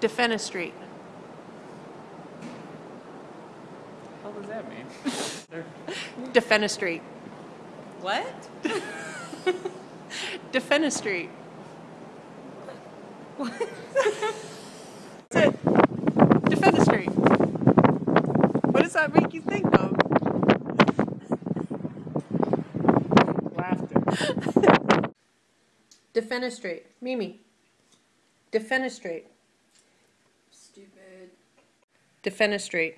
Defenestrate. What does that mean? Defenestrate. What? Defenestrate. That's it. Defenestrate. What does that make you think of? Laughter. Defenestrate. Mimi. Defenestrate. Stupid. Defenestrate.